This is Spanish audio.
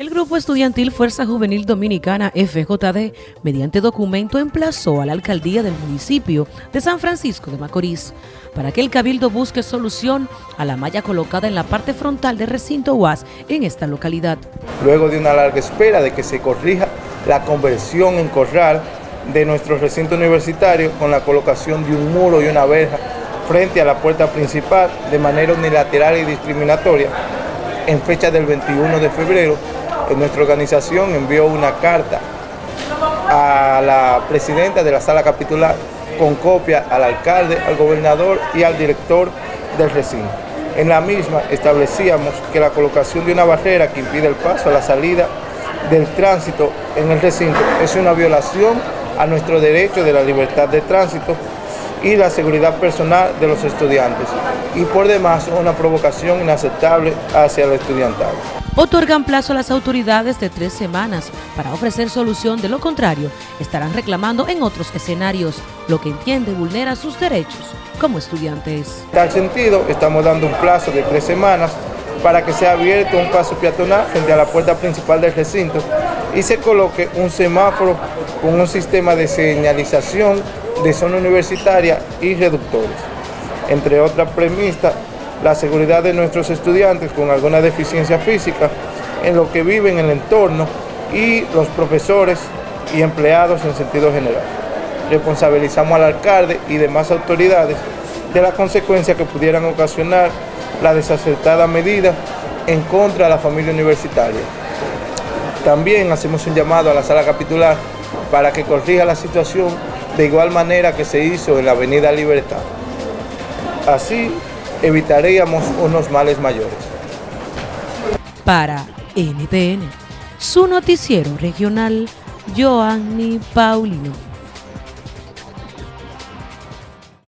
El grupo estudiantil Fuerza Juvenil Dominicana FJD, mediante documento, emplazó a la alcaldía del municipio de San Francisco de Macorís para que el cabildo busque solución a la malla colocada en la parte frontal del recinto UAS en esta localidad. Luego de una larga espera de que se corrija la conversión en corral de nuestro recinto universitario con la colocación de un muro y una verja frente a la puerta principal de manera unilateral y discriminatoria en fecha del 21 de febrero nuestra organización envió una carta a la presidenta de la sala capitular con copia al alcalde, al gobernador y al director del recinto. En la misma establecíamos que la colocación de una barrera que impide el paso a la salida del tránsito en el recinto es una violación a nuestro derecho de la libertad de tránsito y la seguridad personal de los estudiantes y por demás una provocación inaceptable hacia el estudiantado otorgan plazo a las autoridades de tres semanas para ofrecer solución, de lo contrario, estarán reclamando en otros escenarios, lo que entiende vulnera sus derechos como estudiantes. En tal sentido, estamos dando un plazo de tres semanas para que sea abierto un paso peatonal frente a la puerta principal del recinto y se coloque un semáforo con un sistema de señalización de zona universitaria y reductores. Entre otras premisas, la seguridad de nuestros estudiantes con alguna deficiencia física en lo que viven en el entorno y los profesores y empleados en sentido general. Responsabilizamos al alcalde y demás autoridades de las consecuencias que pudieran ocasionar la desacertada medida en contra de la familia universitaria. También hacemos un llamado a la sala capitular para que corrija la situación de igual manera que se hizo en la avenida Libertad. Así, evitaríamos unos males mayores. Para NTN, su noticiero regional, Joanny Paulino.